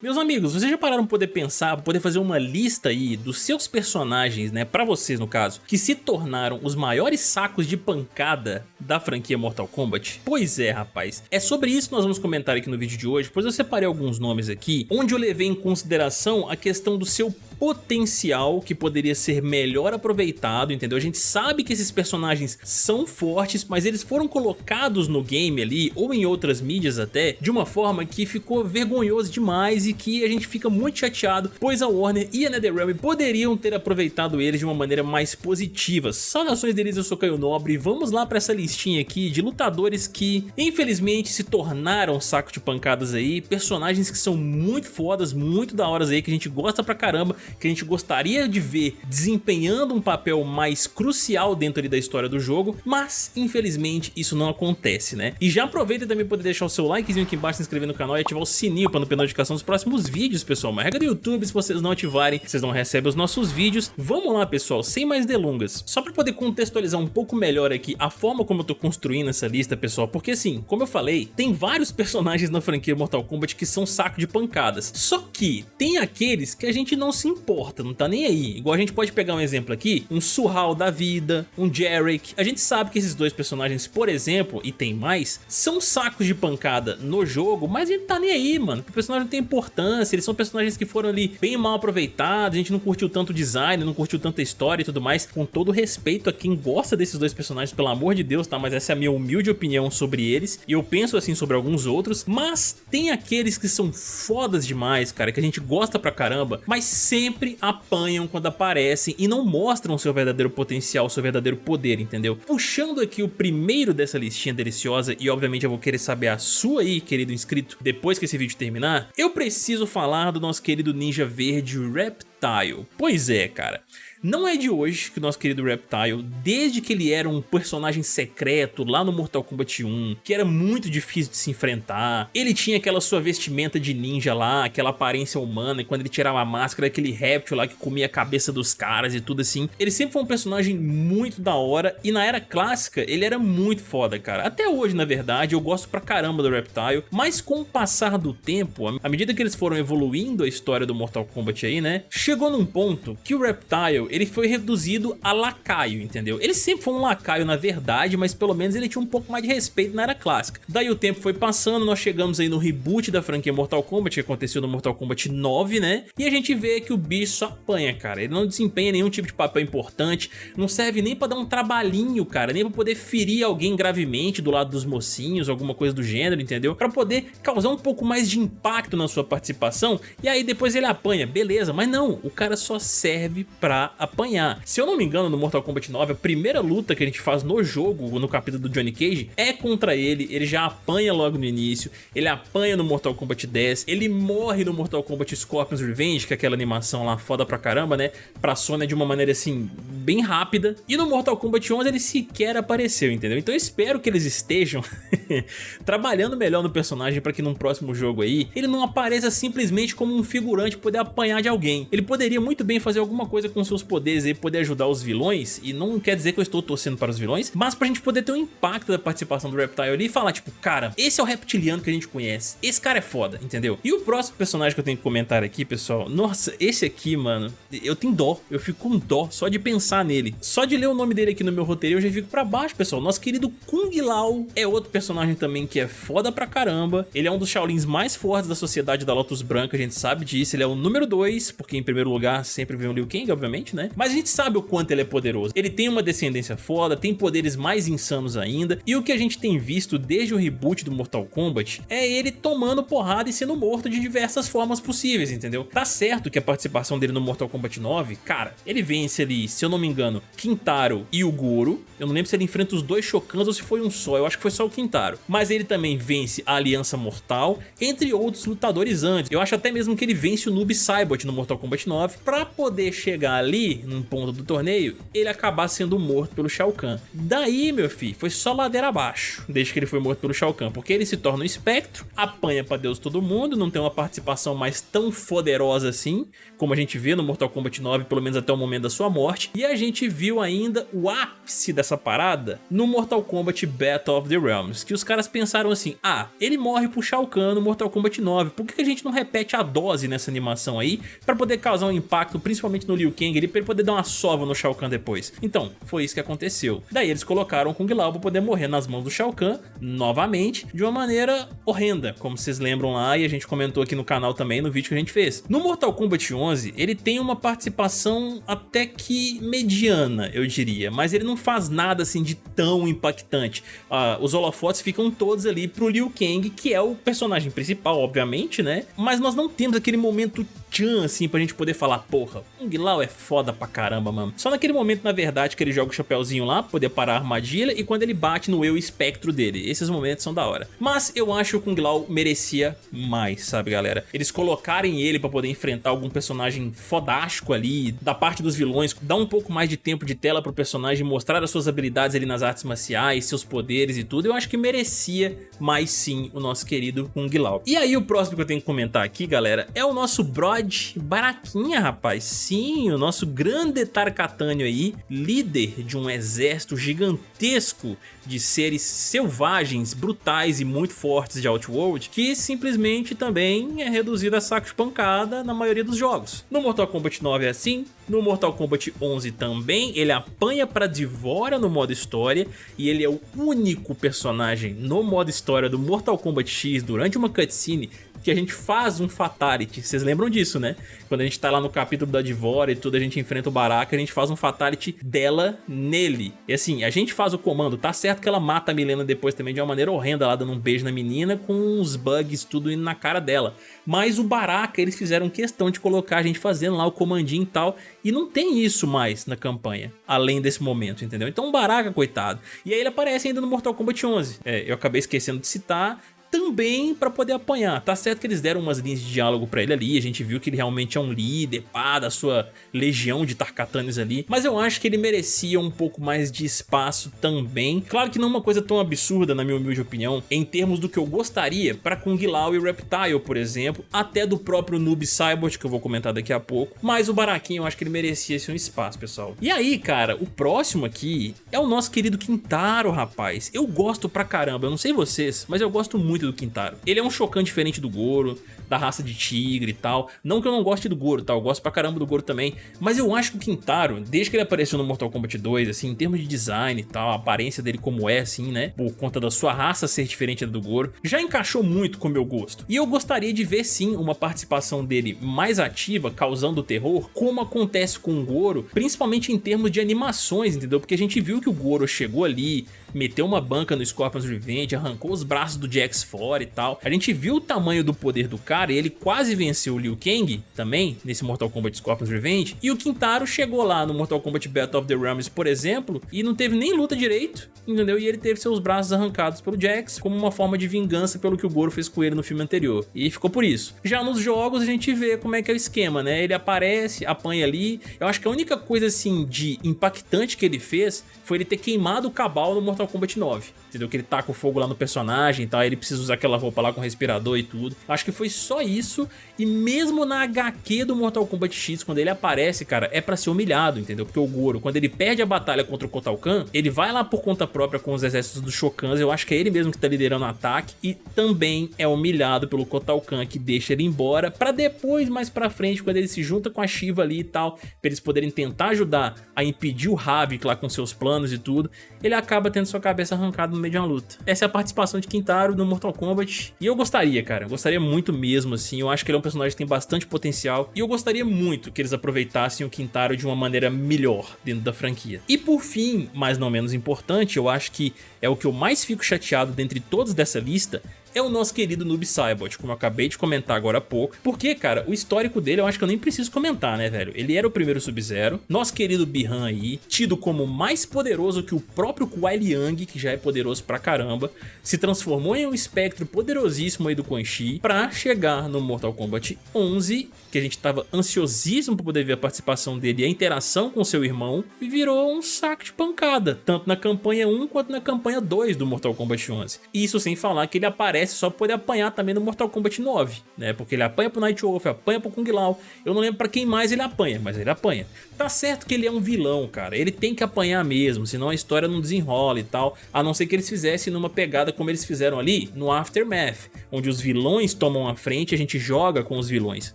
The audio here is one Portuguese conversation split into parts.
Meus amigos, vocês já pararam para poder pensar, para poder fazer uma lista aí dos seus personagens, né, pra vocês no caso, que se tornaram os maiores sacos de pancada da franquia Mortal Kombat? Pois é, rapaz. É sobre isso que nós vamos comentar aqui no vídeo de hoje, pois eu separei alguns nomes aqui, onde eu levei em consideração a questão do seu potencial que poderia ser melhor aproveitado, entendeu? A gente sabe que esses personagens são fortes, mas eles foram colocados no game ali, ou em outras mídias até, de uma forma que ficou vergonhoso demais e que a gente fica muito chateado, pois a Warner e a NetherRealm poderiam ter aproveitado eles de uma maneira mais positiva. Saudações deles, eu sou Caio Nobre e vamos lá para essa listinha aqui de lutadores que infelizmente se tornaram saco de pancadas aí, personagens que são muito fodas, muito da horas aí, que a gente gosta pra caramba, que a gente gostaria de ver desempenhando um papel mais crucial dentro da história do jogo, mas infelizmente isso não acontece, né? E já aproveita também poder deixar o seu likezinho aqui embaixo, se inscrever no canal e ativar o sininho para não perder notificação dos próximos próximos vídeos, pessoal. Uma regra do YouTube, se vocês não ativarem, vocês não recebem os nossos vídeos. Vamos lá, pessoal, sem mais delongas. Só para poder contextualizar um pouco melhor aqui a forma como eu tô construindo essa lista, pessoal, porque assim, como eu falei, tem vários personagens na franquia Mortal Kombat que são saco de pancadas. Só que tem aqueles que a gente não se importa, não tá nem aí. Igual a gente pode pegar um exemplo aqui, um Surral da vida, um Jarek. A gente sabe que esses dois personagens, por exemplo, e tem mais, são sacos de pancada no jogo, mas a gente tá nem aí, mano. O personagem não tem importância eles são personagens que foram ali bem mal aproveitados, a gente não curtiu tanto o design, não curtiu tanta história e tudo mais, com todo respeito a quem gosta desses dois personagens, pelo amor de Deus, tá? Mas essa é a minha humilde opinião sobre eles, e eu penso assim sobre alguns outros, mas tem aqueles que são fodas demais, cara, que a gente gosta pra caramba, mas sempre apanham quando aparecem e não mostram seu verdadeiro potencial, seu verdadeiro poder, entendeu? Puxando aqui o primeiro dessa listinha deliciosa, e obviamente eu vou querer saber a sua aí, querido inscrito, depois que esse vídeo terminar, eu preciso falar do nosso querido Ninja Verde Reptile. Pois é, cara. Não é de hoje que o nosso querido Reptile, desde que ele era um personagem secreto lá no Mortal Kombat 1, que era muito difícil de se enfrentar, ele tinha aquela sua vestimenta de ninja lá, aquela aparência humana, e quando ele tirava a máscara, aquele réptil lá que comia a cabeça dos caras e tudo assim. Ele sempre foi um personagem muito da hora, e na era clássica ele era muito foda, cara. Até hoje, na verdade, eu gosto pra caramba do Reptile, mas com o passar do tempo, à medida que eles foram evoluindo a história do Mortal Kombat aí, né, chegou num ponto que o Reptile ele foi reduzido a lacaio, entendeu? Ele sempre foi um lacaio na verdade, mas pelo menos ele tinha um pouco mais de respeito na era clássica. Daí o tempo foi passando, nós chegamos aí no reboot da franquia Mortal Kombat, que aconteceu no Mortal Kombat 9, né? E a gente vê que o bicho só apanha, cara. Ele não desempenha nenhum tipo de papel importante, não serve nem pra dar um trabalhinho, cara, nem pra poder ferir alguém gravemente do lado dos mocinhos, alguma coisa do gênero, entendeu? Pra poder causar um pouco mais de impacto na sua participação, e aí depois ele apanha, beleza, mas não, o cara só serve pra apanhar. Se eu não me engano, no Mortal Kombat 9, a primeira luta que a gente faz no jogo, no capítulo do Johnny Cage, é contra ele, ele já apanha logo no início, ele apanha no Mortal Kombat 10, ele morre no Mortal Kombat Scorpion's Revenge, que é aquela animação lá foda pra caramba, né, pra Sony de uma maneira assim, bem rápida, e no Mortal Kombat 11 ele sequer apareceu, entendeu? Então eu espero que eles estejam trabalhando melhor no personagem pra que num próximo jogo aí, ele não apareça simplesmente como um figurante poder apanhar de alguém. Ele poderia muito bem fazer alguma coisa com seus poderes e poder ajudar os vilões, e não quer dizer que eu estou torcendo para os vilões, mas pra gente poder ter um impacto da participação do Reptile ali e falar, tipo, cara, esse é o reptiliano que a gente conhece, esse cara é foda, entendeu? E o próximo personagem que eu tenho que comentar aqui, pessoal, nossa, esse aqui, mano, eu tenho dó, eu fico com dó só de pensar nele. Só de ler o nome dele aqui no meu roteiro eu já fico pra baixo, pessoal. Nosso querido Kung Lao é outro personagem também que é foda pra caramba, ele é um dos Shaolins mais fortes da sociedade da Lotus Branca, a gente sabe disso, ele é o número 2, porque em primeiro lugar sempre vem o Liu Kang, obviamente, né? Mas a gente sabe o quanto ele é poderoso. Ele tem uma descendência foda, tem poderes mais insanos ainda, e o que a gente tem visto desde o reboot do Mortal Kombat é ele tomando porrada e sendo morto de diversas formas possíveis, entendeu? Tá certo que a participação dele no Mortal Kombat 9, cara, ele vence ali, se eu não me engano, Quintaro e o Goro. Eu não lembro se ele enfrenta os dois Shokans ou se foi um só, eu acho que foi só o Quintaro. Mas ele também vence a Aliança Mortal, entre outros lutadores antes. Eu acho até mesmo que ele vence o Noob Saibot no Mortal Kombat 9 pra poder chegar ali, num ponto do torneio, ele acabar sendo morto pelo Shao Kahn. Daí, meu filho, foi só ladeira abaixo, desde que ele foi morto pelo Shao Kahn, porque ele se torna um espectro, apanha pra Deus todo mundo, não tem uma participação mais tão poderosa assim, como a gente vê no Mortal Kombat 9, pelo menos até o momento da sua morte, e a gente viu ainda o ápice dessa parada no Mortal Kombat Battle of the Realms, que os caras pensaram assim, ah, ele morre pro Shao Kahn no Mortal Kombat 9, por que a gente não repete a dose nessa animação aí, pra poder causar um impacto, principalmente no Liu Kang, pra ele poder dar uma sova no Shao Kahn depois? Então, foi isso que aconteceu. Daí eles colocaram Kung Lao pra poder morrer nas mãos do Shao Kahn, novamente, de uma maneira horrenda, como vocês lembram lá e a gente comentou aqui no canal também no vídeo que a gente fez. No Mortal Kombat 11, ele tem uma participação até que mediana, eu diria, mas ele não faz nada assim de tão impactante. Uh, os holofotes ficam todos ali pro Liu Kang, que é o personagem principal, obviamente, né? Mas nós não temos aquele momento tchan, assim, pra gente poder falar, porra, Kung Lao é foda pra caramba, mano. Só naquele momento, na verdade, que ele joga o chapéuzinho lá, pra poder parar a armadilha, e quando ele bate no eu espectro dele. Esses momentos são da hora. Mas eu acho que o Kung Lao merecia mais, sabe, galera? Eles colocarem ele pra poder enfrentar algum personagem fodástico ali, da parte dos vilões, dar um pouco mais de tempo de tela pro personagem, mostrar as suas habilidades ali nas artes marciais, seus poderes e tudo, eu acho que merecia mais sim o nosso querido Kung Lao. E aí o próximo que eu tenho que comentar aqui, galera, é o nosso brother Baraquinha, rapaz. Sim, o nosso grande Tarkatânio aí, líder de um exército gigantesco de seres selvagens, brutais e muito fortes de Outworld, que simplesmente também é reduzido a saco de pancada na maioria dos jogos. No Mortal Kombat 9 é assim, no Mortal Kombat 11 também, ele apanha pra Divora no modo história e ele é o único personagem no modo história do Mortal Kombat X durante uma cutscene que a gente faz um Fatality. Vocês lembram disso, né? Quando a gente tá lá no capítulo da Divora e tudo, a gente enfrenta o Baraka, a gente faz um Fatality dela nele. E assim, a gente faz o comando, tá certo que ela mata a Milena depois também de uma maneira horrenda, lá dando um beijo na menina com uns bugs tudo indo na cara dela. Mas o Baraka, eles fizeram questão de colocar a gente fazendo lá o comandinho e tal, e não tem isso mais na campanha, além desse momento, entendeu? Então o Baraka, coitado. E aí ele aparece ainda no Mortal Kombat 11. É, eu acabei esquecendo de citar, também para poder apanhar. Tá certo que eles deram umas linhas de diálogo para ele ali, a gente viu que ele realmente é um líder, pá, da sua legião de Tarkatanes ali, mas eu acho que ele merecia um pouco mais de espaço também. Claro que não uma coisa tão absurda, na minha humilde opinião, em termos do que eu gostaria para Kung Lao e Reptile, por exemplo, até do próprio Noob Saibot, que eu vou comentar daqui a pouco, mas o Baraquinho eu acho que ele merecia esse um espaço, pessoal. E aí, cara, o próximo aqui é o nosso querido Quintaro, rapaz. Eu gosto pra caramba, eu não sei vocês, mas eu gosto muito muito do Quintaro. Ele é um Shokan diferente do Goro, da raça de tigre e tal. Não que eu não goste do Goro, tá? Eu gosto pra caramba do Goro também. Mas eu acho que o Quintaro, desde que ele apareceu no Mortal Kombat 2, assim, em termos de design e tal, a aparência dele como é, assim, né? Por conta da sua raça ser diferente da do Goro, já encaixou muito com o meu gosto. E eu gostaria de ver, sim, uma participação dele mais ativa, causando terror, como acontece com o Goro, principalmente em termos de animações, entendeu? Porque a gente viu que o Goro chegou ali, meteu uma banca no Scorpion's Revenge, arrancou os braços do Jax fora e tal. A gente viu o tamanho do poder do cara e ele quase venceu o Liu Kang também, nesse Mortal Kombat Scorpion's Revenge. E o Quintaro chegou lá no Mortal Kombat Battle of the Realms, por exemplo, e não teve nem luta direito, entendeu? E ele teve seus braços arrancados pelo Jax como uma forma de vingança pelo que o Goro fez com ele no filme anterior. E ficou por isso. Já nos jogos a gente vê como é que é o esquema, né? Ele aparece, apanha ali. Eu acho que a única coisa assim de impactante que ele fez foi ele ter queimado o Cabal no Mortal Mortal Kombat 9 entendeu? Que ele taca o fogo lá no personagem e tal, ele precisa usar aquela roupa lá com respirador e tudo. Acho que foi só isso, e mesmo na HQ do Mortal Kombat X, quando ele aparece, cara, é pra ser humilhado, entendeu? Porque o Goro, quando ele perde a batalha contra o Kotal Kahn, ele vai lá por conta própria com os exércitos dos Shokans, eu acho que é ele mesmo que tá liderando o ataque, e também é humilhado pelo Kotal Kahn, que deixa ele embora, pra depois, mais pra frente, quando ele se junta com a Shiva ali e tal, pra eles poderem tentar ajudar a impedir o Havik lá com seus planos e tudo, ele acaba tendo sua cabeça arrancada no meio de uma luta. Essa é a participação de Quintaro no Mortal Kombat. E eu gostaria, cara. Eu gostaria muito mesmo, assim. Eu acho que ele é um personagem que tem bastante potencial. E eu gostaria muito que eles aproveitassem o Quintaro de uma maneira melhor dentro da franquia. E por fim, mas não menos importante, eu acho que é o que eu mais fico chateado dentre todos dessa lista, é o nosso querido Noob Saibot, como eu acabei de comentar agora há pouco. Porque, cara, o histórico dele eu acho que eu nem preciso comentar, né, velho? Ele era o primeiro Sub-Zero, nosso querido Bihan aí, tido como mais poderoso que o próprio Kuai Liang, que já é poderoso pra caramba, se transformou em um espectro poderosíssimo aí do Quan Chi pra chegar no Mortal Kombat 11, que a gente tava ansiosíssimo pra poder ver a participação dele e a interação com seu irmão, e virou um saco de pancada, tanto na campanha 1 quanto na campanha 2 do Mortal Kombat 11. Isso sem falar que ele aparece só poder apanhar também no Mortal Kombat 9, né? Porque ele apanha pro Night Wolf, apanha pro Kung Lao, eu não lembro pra quem mais ele apanha, mas ele apanha. Tá certo que ele é um vilão, cara, ele tem que apanhar mesmo, senão a história não desenrola e tal, a não ser que eles fizessem numa pegada como eles fizeram ali no Aftermath, onde os vilões tomam a frente e a gente joga com os vilões,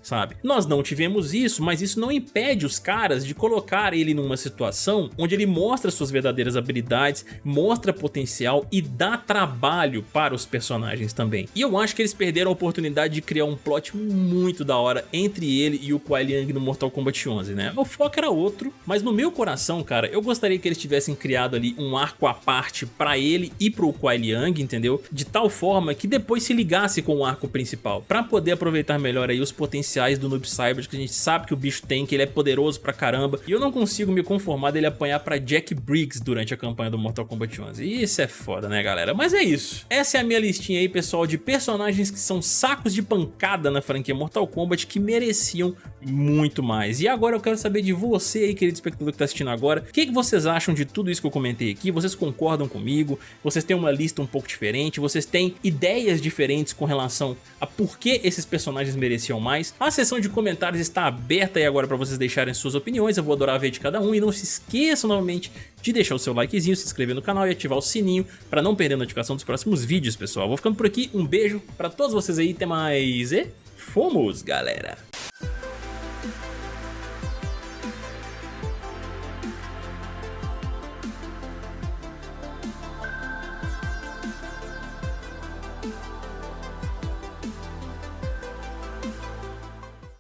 sabe? Nós não tivemos isso, mas isso não impede os caras de colocar ele numa situação onde ele mostra suas verdadeiras habilidades, mostra potencial e dá trabalho para os personagens também. E eu acho que eles perderam a oportunidade de criar um plot muito da hora entre ele e o Kuai Liang no Mortal Kombat 11, né? O foco era outro, mas no meu coração, cara, eu gostaria que eles tivessem criado ali um arco à parte para ele e pro Kuai Liang, entendeu? De tal forma que depois se ligasse com o arco principal, para poder aproveitar melhor aí os potenciais do Noob Saibot, que a gente sabe que o bicho tem, que ele é poderoso pra caramba, e eu não consigo me conformar dele apanhar pra Jack Briggs durante a campanha do Mortal Kombat 11. E isso é foda, né, galera? Mas é isso. Essa é a minha listinha aí, pessoal, de personagens que são sacos de pancada na franquia Mortal Kombat que mereciam muito mais. E agora eu quero saber de você aí, querido espectador que tá assistindo agora, o que, que vocês acham de tudo isso que eu comentei aqui? Vocês concordam comigo? Vocês têm uma lista um pouco diferente? Vocês têm ideias diferentes com relação a por que esses personagens mereciam mais? A seção de comentários está aberta aí agora para vocês deixarem suas opiniões, eu vou adorar ver de cada um e não se esqueçam novamente de deixar o seu likezinho, se inscrever no canal e ativar o sininho para não perder a notificação dos próximos vídeos, pessoal. Vou ficando por aqui, um beijo para todos vocês aí, até mais e fomos, galera!